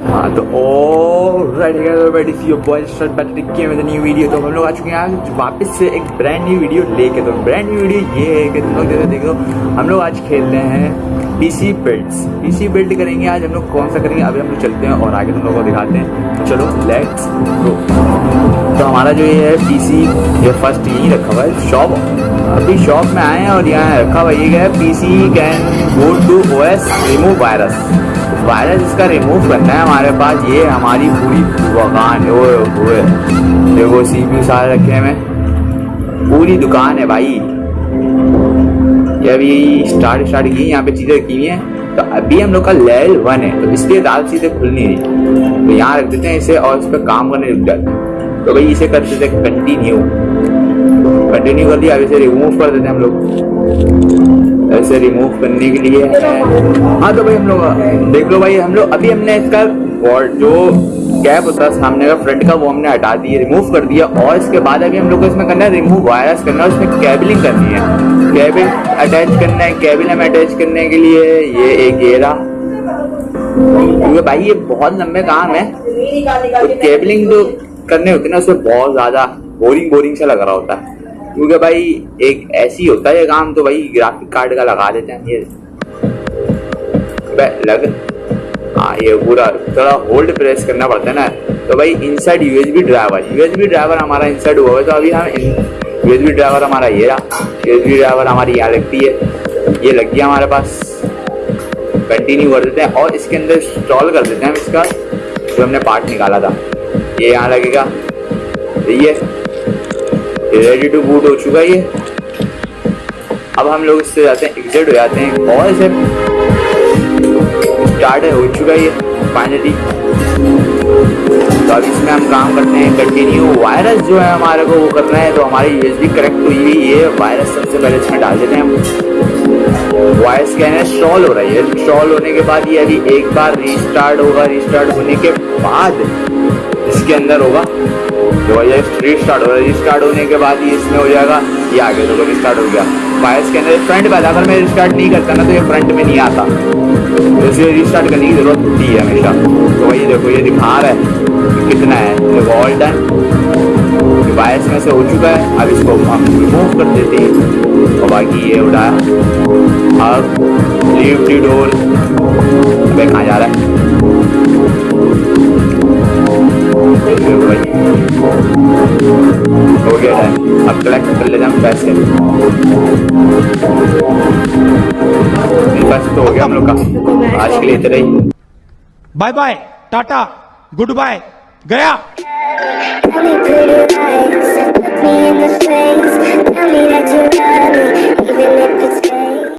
Not all हाँ तो alright see boy start back के विद न्यू वीडियो तो हम लोग आ चुके हैं आज वापस से एक ब्रांड न्यू वीडियो लेके। तो ब्रांड न्यू वीडियो ये है कि तुम लोग जैसे देखो हम लोग आज खेल रहे हैं पीसी बिल्ड्स पीसी बिल्ड करेंगे आज, हम लोग कौन सा करेंगे? अभी हम लोग चलते हैं और आगे तुम लोगों को दिखाते हैं। तो चलो लेट्स गो तो हमारा जो ये है पीसी ये फ़र्स्ट यही रखा हुआ है शॉप अभी शॉप में आए हैं और यहाँ रखा हुआ ये क्या है? PC can go to O S remove virus virus इसका रिमूव करना है हमारे पास, ये हमारी पूरी दुकान, ओए ओए। देखो सी पी सारे रखे हैं पूरी दुकान है भाई। ये अभी स्टार्ट स्टार्ट की, यहाँ पे चीज़ें रखी हुई हैं। तो अभी हम लोग का लेवल वन है तो इसलिए दाल चीज़ें खुल नहीं रही। तो यहाँ रख देते हैं इसे और इस पर काम करने रुक जाते हैं। तो भाई इसे कर देते हैं कंटिन्यू कंटिन्यू कर दिया अब इसे रिमूव कर देते हैं हम लोग। ऐसे रिमूव करने के लिए हाँ। तो भाई हम लोग, देख लो भाई, हम लोग, अभी हमने इसका जो कैप होता है सामने का फ्रंट का, वो हमने हटा दिया रिमूव कर दिया। और इसके बाद अभी हम लोग को इसमें करना है रिमूव वायरस करना है, उसमें केबलिंग करनी है। केबल अटैच करना है केबल हमें अटैच करने के लिए ये एक गेरा क्योंकि भाई, ये बहुत लंबे काम है। तो केबलिंग जो करने होती ना, उसमें बहुत ज़्यादा बोरिंग बोरिंग सा लग रहा होता है। क्योंकि भाई एक ऐसी होता है काम तो भाई ग्राफिक कार्ड का लगा देते हैं ये। लग हाँ ये पूरा थोड़ा होल्ड प्रेस करना पड़ता है ना। तो भाई inside USB driver USB driver हमारा इनसाइड हुआ है तो अभी हम यूएसबी ड्राइवर हमारा ये रहा। यूएसबी ड्राइवर हमारी यहाँ लगती है। ये लग गया हमारे पास। कंटिन्यू कर देते हैं और इसके अंदर इंस्टॉल कर देते हैं हम इसका, जो हमने पार्ट निकाला था। ये यहाँ लगेगा। ये रेडी टू बूट हो चुका है ये। अब हम लोग इससे जाते हैं एग्जिट हो जाते हैं। और इसे स्टार्ट हो चुका है ये फाइनली तो अब इसमें हम काम करते हैं कंटिन्यू वायरस जो है हमारे को वो करना है तो हमारी यूएसबी करेक्ट हुई हुई ये वायरस सबसे पहले इसमें डाल देते हैं हम। वायरस क्या है? इंस्टॉल हो रहा है इंस्टॉल होने के बाद ये अभी एक बार रीस्टार्ट होगा। रीस्टार्ट होने के बाद इसके अंदर होगा। तो ये रीस्टार्ट हो रहा है रीस्टार्ट होने के बाद ही इसमें हो जाएगा। ये आगे तो रिस्टार्ट हो गया। वायर्स के अंदर फ्रंट पे अगर मैं रिस्टार्ट नहीं करता ना तो ये फ्रंट में नहीं आता। तो इसलिए रिस्टार्ट करने की ज़रूरत होती है हमेशा। तो वही देखो, ये दिखा रहा है कितना है। देखो ऑल डन वायर्स में से हो चुका है। अब इसको हम रिमूव कर देते हैं। और बाकी ये उठाया अब लीव डोर कहाँ जा रहा हो? पैसे तो हो गया हम लोग का आज के लिए इतना ही bye bye Tata goodbye गया